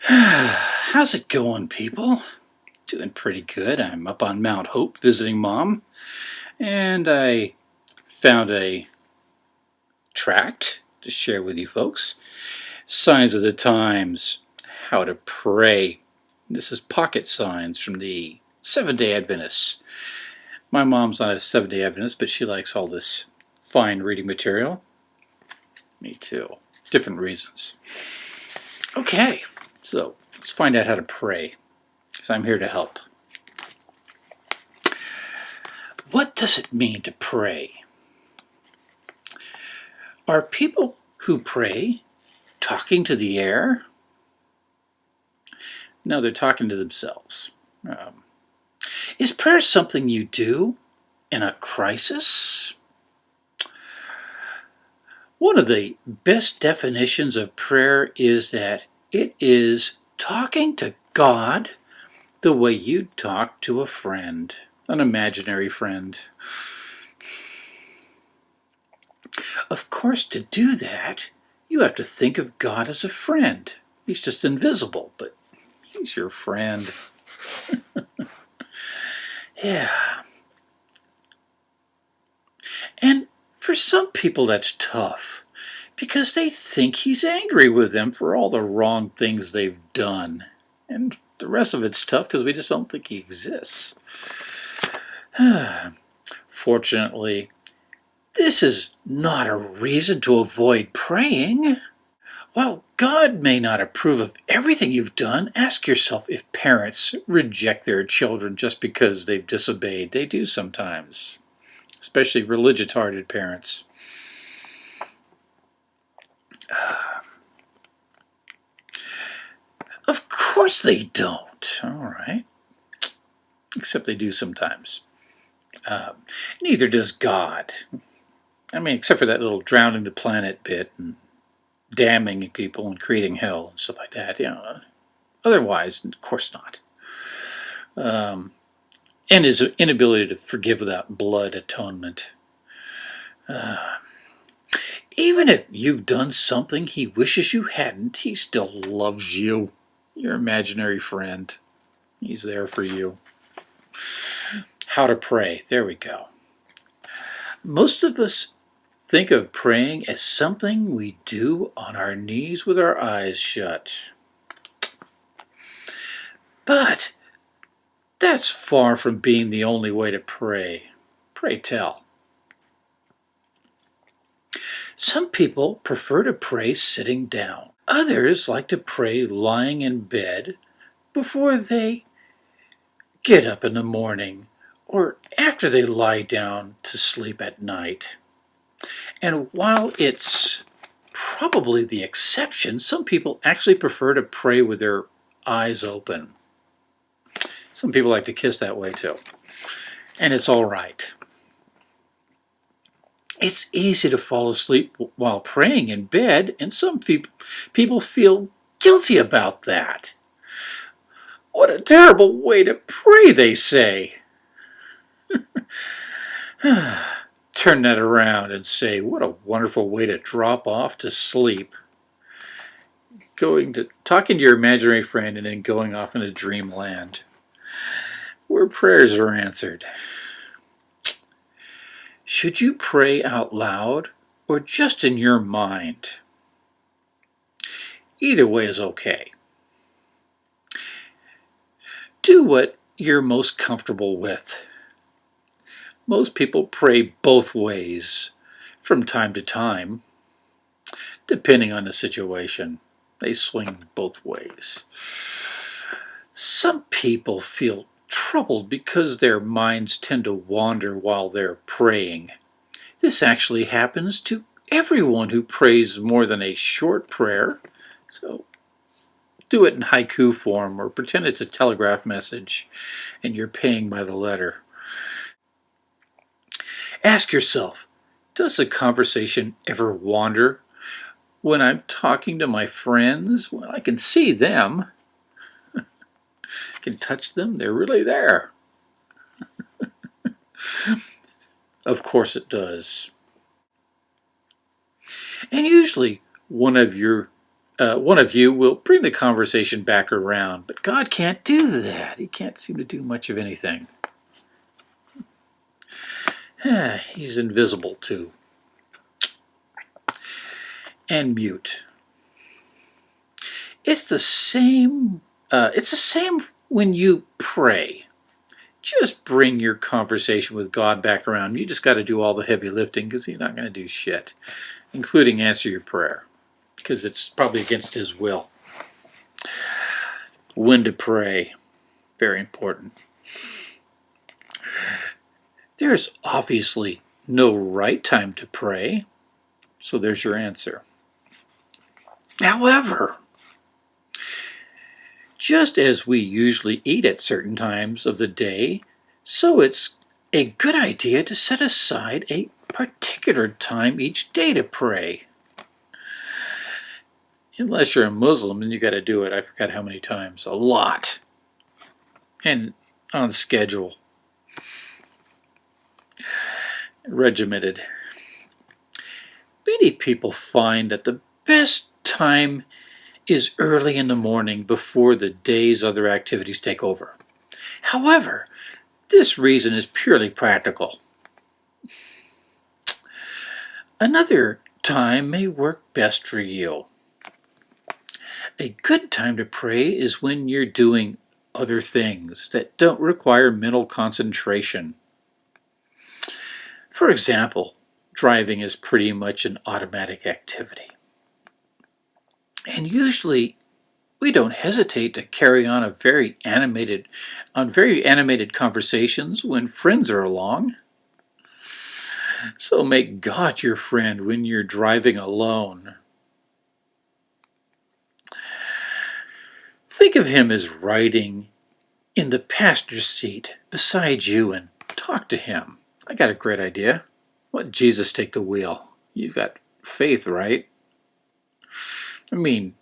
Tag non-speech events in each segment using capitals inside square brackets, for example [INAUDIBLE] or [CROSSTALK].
[SIGHS] How's it going, people? Doing pretty good. I'm up on Mount Hope visiting mom, and I found a tract to share with you folks. Signs of the Times, How to Pray. This is pocket signs from the Seventh-day Adventists. My mom's not a Seventh-day Adventist, but she likes all this fine reading material. Me too. Different reasons. Okay, so let's find out how to pray, because I'm here to help. What does it mean to pray? Are people who pray talking to the air? No, they're talking to themselves. Um, is prayer something you do in a crisis? One of the best definitions of prayer is that it is talking to God the way you'd talk to a friend, an imaginary friend. Of course, to do that, you have to think of God as a friend. He's just invisible, but he's your friend. [LAUGHS] yeah. And for some people that's tough because they think he's angry with them for all the wrong things they've done. And the rest of it's tough because we just don't think he exists. [SIGHS] Fortunately, this is not a reason to avoid praying. While God may not approve of everything you've done, ask yourself if parents reject their children just because they've disobeyed. They do sometimes, especially religious-hearted parents. Of course they don't. All right. Except they do sometimes. Uh, neither does God. I mean, except for that little drowning the planet bit and damning people and creating hell and stuff like that. Know, otherwise, of course not. Um, and his inability to forgive without blood atonement. Uh, even if you've done something he wishes you hadn't, he still loves you. Your imaginary friend. He's there for you. How to pray. There we go. Most of us think of praying as something we do on our knees with our eyes shut. But that's far from being the only way to pray. Pray tell. Some people prefer to pray sitting down. Others like to pray lying in bed before they get up in the morning or after they lie down to sleep at night. And while it's probably the exception, some people actually prefer to pray with their eyes open. Some people like to kiss that way too. And it's all right. It's easy to fall asleep while praying in bed, and some people feel guilty about that. What a terrible way to pray, they say. [SIGHS] Turn that around and say, what a wonderful way to drop off to sleep. Going to talking to your imaginary friend and then going off into dreamland where prayers are answered. Should you pray out loud or just in your mind? Either way is okay. Do what you're most comfortable with. Most people pray both ways from time to time, depending on the situation. They swing both ways. Some people feel troubled because their minds tend to wander while they're praying. This actually happens to everyone who prays more than a short prayer. So do it in haiku form or pretend it's a telegraph message and you're paying by the letter. Ask yourself, does the conversation ever wander? When I'm talking to my friends, well, I can see them, can touch them, they're really there. [LAUGHS] of course it does. And usually one of your uh, one of you will bring the conversation back around, but God can't do that. He can't seem to do much of anything. He's invisible too. And mute. It's the same. Uh, it's the same when you pray. Just bring your conversation with God back around. You just got to do all the heavy lifting because He's not going to do shit, including answer your prayer because it's probably against His will. When to pray, very important. There's obviously no right time to pray, so there's your answer. However, just as we usually eat at certain times of the day, so it's a good idea to set aside a particular time each day to pray. Unless you're a Muslim and you got to do it, I forgot how many times, a lot. And on schedule. Regimented. Many people find that the best time is early in the morning before the day's other activities take over. However, this reason is purely practical. Another time may work best for you. A good time to pray is when you're doing other things that don't require mental concentration. For example, driving is pretty much an automatic activity. And usually we don't hesitate to carry on a very animated on very animated conversations when friends are along. So make God your friend when you're driving alone. Think of him as riding in the passenger seat beside you and talk to him. I got a great idea. Let Jesus take the wheel. You've got faith, right? I mean,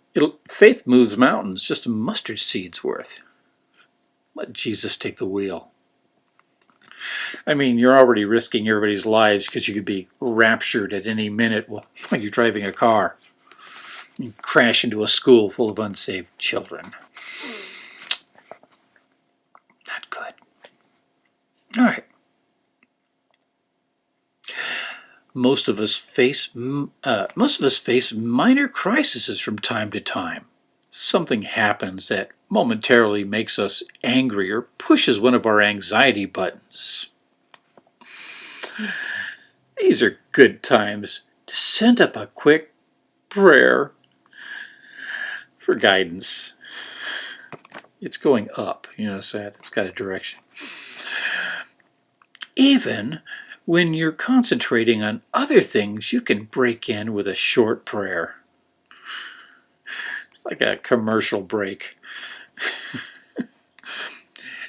faith moves mountains, just a mustard seed's worth. Let Jesus take the wheel. I mean, you're already risking everybody's lives because you could be raptured at any minute while [LAUGHS] you're driving a car. and crash into a school full of unsaved children. Not good. All right. Most of us face uh, most of us face minor crises from time to time. Something happens that momentarily makes us angry or pushes one of our anxiety buttons. These are good times to send up a quick prayer for guidance. It's going up, you know, so it's got a direction. Even when you're concentrating on other things, you can break in with a short prayer. It's like a commercial break. [LAUGHS]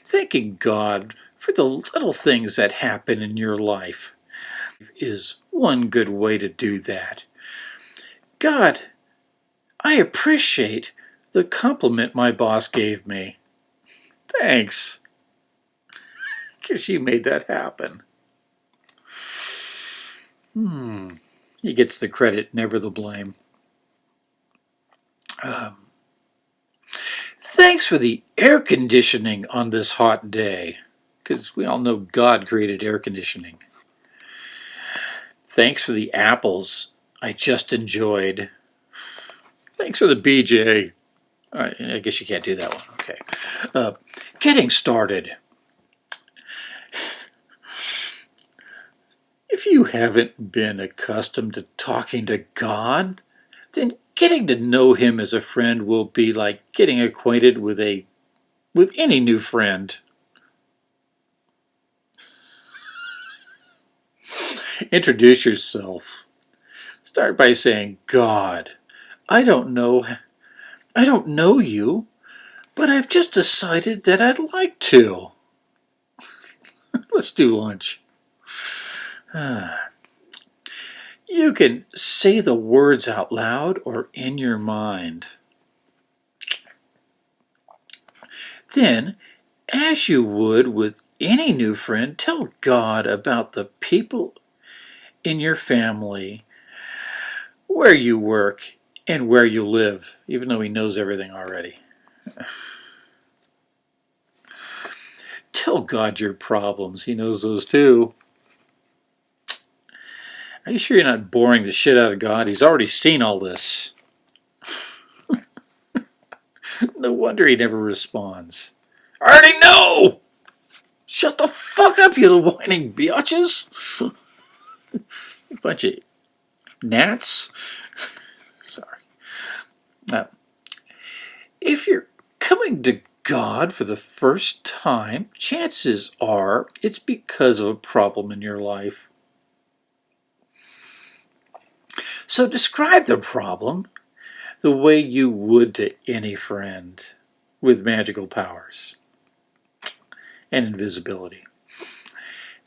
Thanking God for the little things that happen in your life is one good way to do that. God, I appreciate the compliment my boss gave me. Thanks. [LAUGHS] Because you made that happen. Hmm. He gets the credit, never the blame. Um, thanks for the air conditioning on this hot day, because we all know God created air conditioning. Thanks for the apples I just enjoyed. Thanks for the BJ. All right, I guess you can't do that one. Okay. Uh, getting started. If you haven't been accustomed to talking to God, then getting to know him as a friend will be like getting acquainted with a with any new friend. Introduce yourself. Start by saying, God, I don't know I don't know you, but I've just decided that I'd like to. [LAUGHS] Let's do lunch. [SIGHS] You can say the words out loud or in your mind. Then, as you would with any new friend, tell God about the people in your family, where you work, and where you live, even though he knows everything already. [SIGHS] Tell God your problems. He knows those too. Are you sure you're not boring the shit out of God? He's already seen all this. [LAUGHS] no wonder he never responds. I already know! Shut the fuck up, you little whining biatches! [LAUGHS] Bunch of gnats. [LAUGHS] Sorry. Now, if you're coming to God for the first time, chances are it's because of a problem in your life. So describe the problem the way you would to any friend with magical powers and invisibility.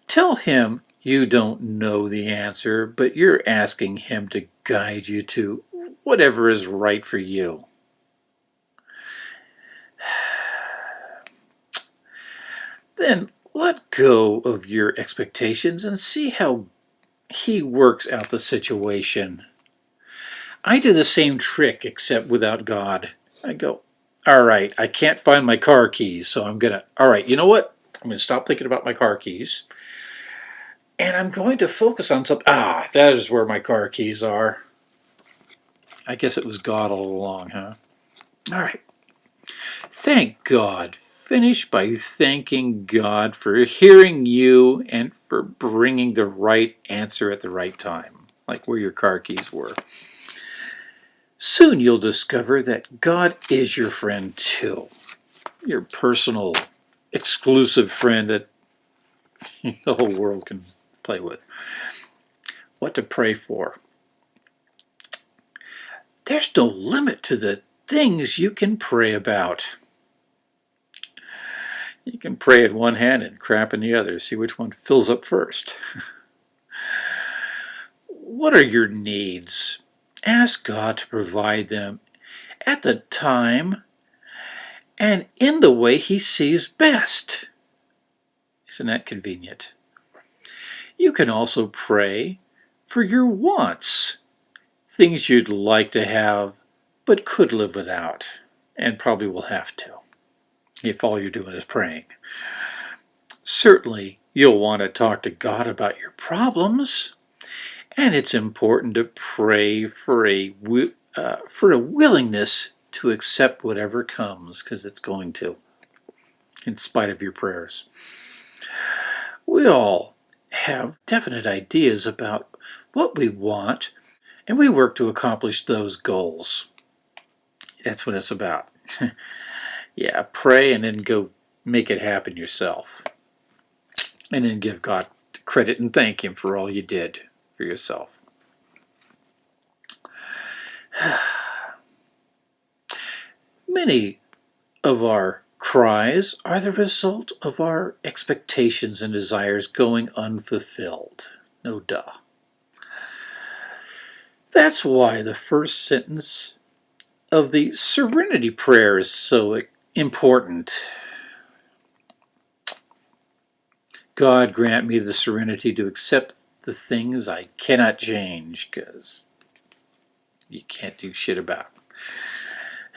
Tell him you don't know the answer, but you're asking him to guide you to whatever is right for you. [SIGHS] Then let go of your expectations and see how he works out the situation. I do the same trick except without God. I go, all right, I can't find my car keys, so I'm going to, all right, you know what? I'm going to stop thinking about my car keys. And I'm going to focus on something. Ah, that is where my car keys are. I guess it was God all along, huh? All right. Thank God. Finish by thanking God for hearing you and for bringing the right answer at the right time, like where your car keys were. Soon you'll discover that God is your friend too. Your personal, exclusive friend that [LAUGHS] the whole world can play with. What to pray for. There's no limit to the things you can pray about. You can pray in one hand and crap in the other. See which one fills up first. [LAUGHS] what are your needs? Ask God to provide them at the time and in the way He sees best. Isn't that convenient? You can also pray for your wants, things you'd like to have but could live without, and probably will have to, if all you're doing is praying. Certainly, you'll want to talk to God about your problems, and it's important to pray for a, uh, for a willingness to accept whatever comes, because it's going to, in spite of your prayers. We all have definite ideas about what we want, and we work to accomplish those goals. That's what it's about. [LAUGHS] yeah, pray and then go make it happen yourself. And then give God credit and thank Him for all you did for yourself. [SIGHS] Many of our cries are the result of our expectations and desires going unfulfilled. No duh. That's why the first sentence of the Serenity Prayer is so important. God grant me the serenity to accept the things I cannot change because you can't do shit about.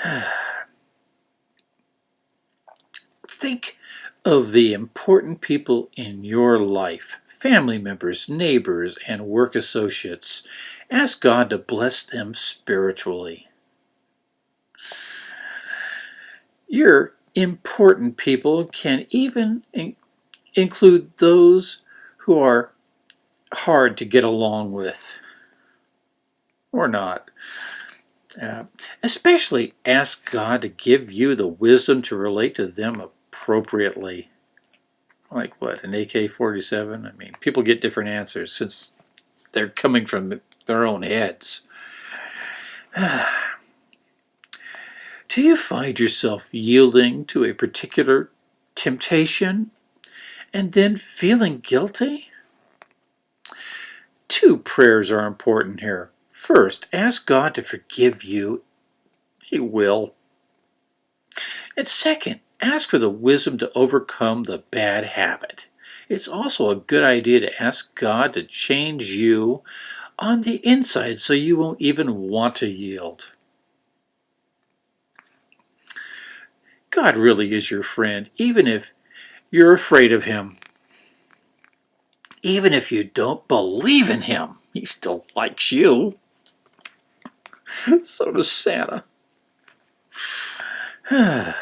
[SIGHS] Think of the important people in your life, family members, neighbors, and work associates. Ask God to bless them spiritually. Your important people can even in include those who are hard to get along with or not. Uh, especially ask God to give you the wisdom to relate to them appropriately. Like what, an AK-47? I mean, people get different answers since they're coming from their own heads. [SIGHS] Do you find yourself yielding to a particular temptation and then feeling guilty? Two prayers are important here. First, ask God to forgive you. He will. And second, ask for the wisdom to overcome the bad habit. It's also a good idea to ask God to change you on the inside so you won't even want to yield. God really is your friend, even if you're afraid of him. Even if you don't believe in him, he still likes you. [LAUGHS] so does Santa. [SIGHS]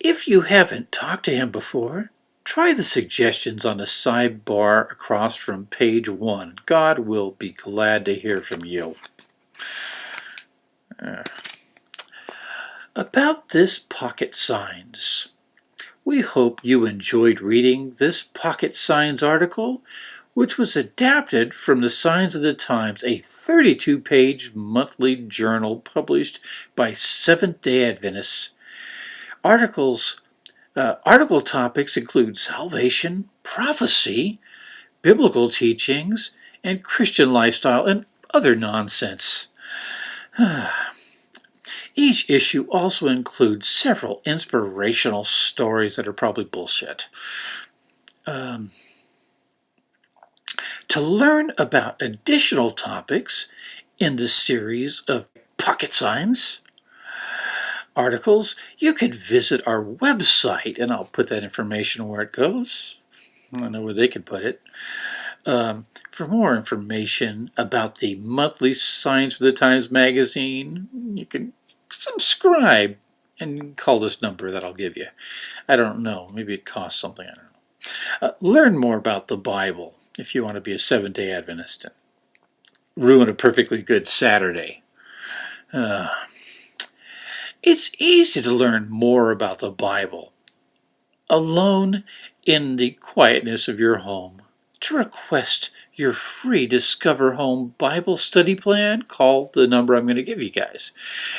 if you haven't talked to him before, try the suggestions on the sidebar across from page one. God will be glad to hear from you. [SIGHS] About this pocket signs. We hope you enjoyed reading this Pocket Signs article, which was adapted from the Signs of the Times, a 32-page monthly journal published by Seventh-day Adventists. Articles, uh, article topics include salvation, prophecy, biblical teachings, and Christian lifestyle, and other nonsense. [SIGHS] Each issue also includes several inspirational stories that are probably bullshit. Um, to learn about additional topics in the series of pocket signs articles, you could visit our website, and I'll put that information where it goes. I don't know where they could put it. Um, for more information about the monthly Signs for the Times magazine, you can subscribe and call this number that I'll give you. I don't know. Maybe it costs something. I don't know. Uh, learn more about the Bible if you want to be a Seventh-day Adventist ruin a perfectly good Saturday. Uh, it's easy to learn more about the Bible alone in the quietness of your home. To request your free Discover Home Bible study plan, call the number I'm going to give you guys.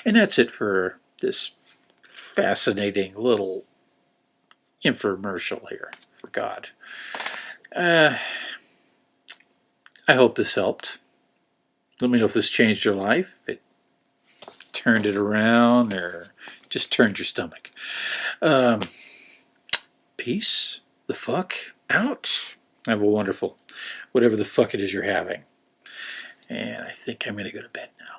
And that's it for this fascinating little infomercial here, for God. Uh, I hope this helped. Let me know if this changed your life, if it turned it around, or just turned your stomach. Um, peace the fuck out. Have a wonderful, whatever the fuck it is you're having. And I think I'm going to go to bed now.